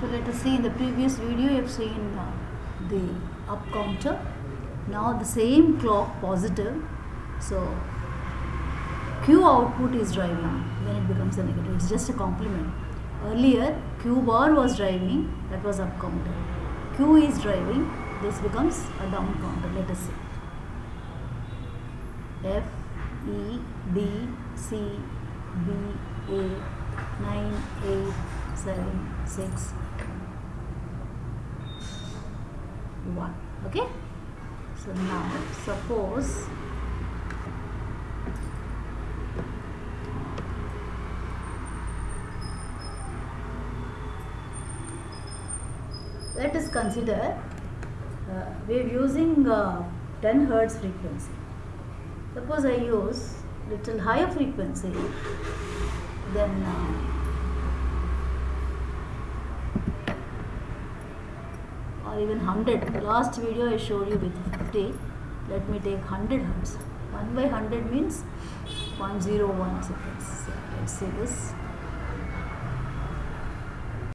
So let us see in the previous video you have seen uh, the up counter. Now the same clock positive. So Q output is driving when it becomes a negative. It's just a complement. Earlier Q bar was driving that was up counter. Q is driving this becomes a down counter. Let us see. F E B C B A 9 8 7 6 1 okay? So now suppose let us consider uh, we are using uh, 10 hertz frequency. Suppose I use little higher frequency then uh, or even 100 last video I showed you with 50 let me take 100 hertz. 1 by 100 means 101 seconds. Let's see this